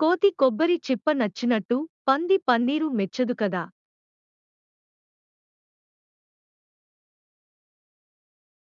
కోతి కొబ్బరి చిప్ప నచ్చినట్టు పంది పన్నీరు మెచ్చదు కదా.